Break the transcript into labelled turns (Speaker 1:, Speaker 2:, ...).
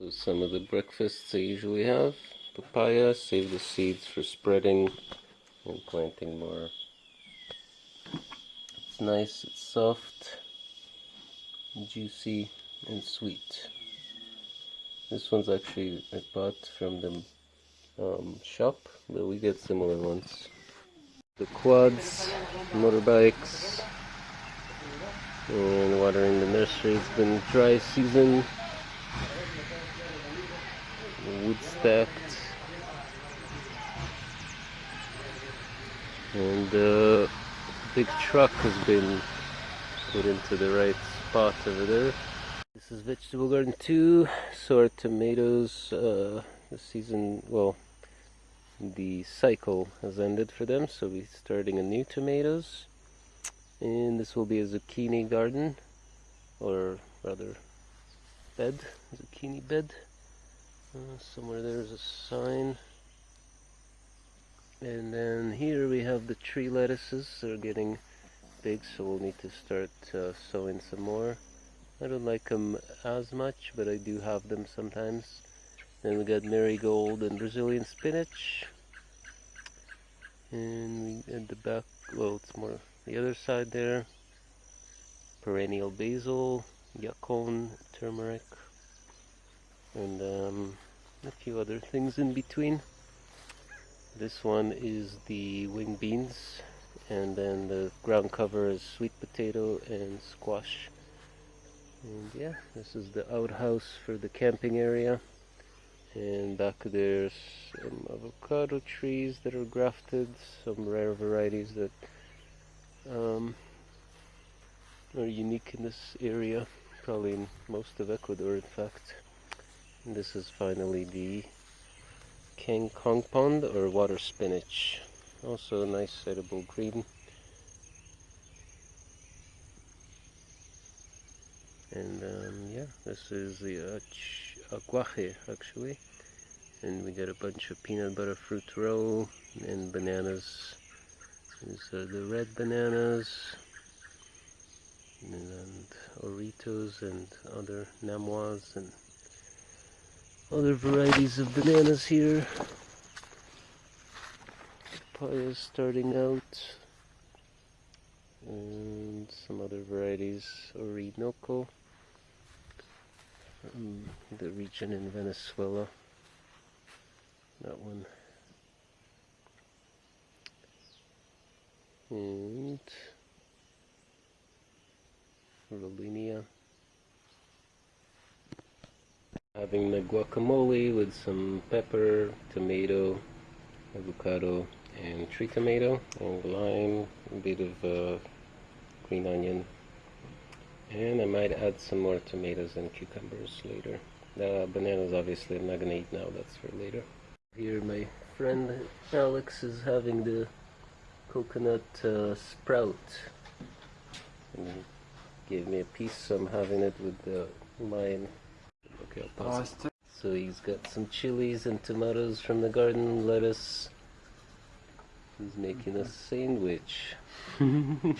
Speaker 1: So some of the breakfasts I usually have. Papaya, save the seeds for spreading and planting more. It's nice, it's soft, juicy, and sweet. This one's actually I bought from the um, shop, but we get similar ones. The quads, motorbikes, and watering the nursery. It's been dry season. Wood stacked. And the big truck has been put into the right spot over there. This is vegetable garden 2, so our tomatoes, uh, the season, well, the cycle has ended for them, so we're starting a new tomatoes. And this will be a zucchini garden, or rather bed, zucchini bed. Uh, somewhere there's a sign. And then here we have the tree lettuces, they're getting big, so we'll need to start uh, sowing some more. I don't like them as much, but I do have them sometimes. Then we got marigold and Brazilian spinach. And we, at the back, well, it's more the other side there. Perennial basil, yacon, turmeric, and um, a few other things in between. This one is the wing beans, and then the ground cover is sweet potato and squash. And yeah, this is the outhouse for the camping area. And back there's some avocado trees that are grafted, some rare varieties that um, are unique in this area, probably in most of Ecuador in fact. This is finally the kangkong Pond or water spinach. Also a nice edible green. and um, yeah this is the uh, aguaje actually and we got a bunch of peanut butter fruit roll and bananas these are the red bananas and Oritos and other Namois and other varieties of bananas here papaya starting out and some other varieties Orinoco from the region in Venezuela. That one. And Rollinia. Having the guacamole with some pepper, tomato, avocado, and tree tomato, and lime, a bit of uh, green onion, and I might add some more tomatoes and cucumbers later. The bananas obviously I'm not gonna eat now, that's for later. Here my friend Alex is having the coconut uh, sprout. And he gave me a piece so I'm having it with the lime. Okay, I'll pause oh, So he's got some chilies and tomatoes from the garden, lettuce. He's making a sandwich. nice.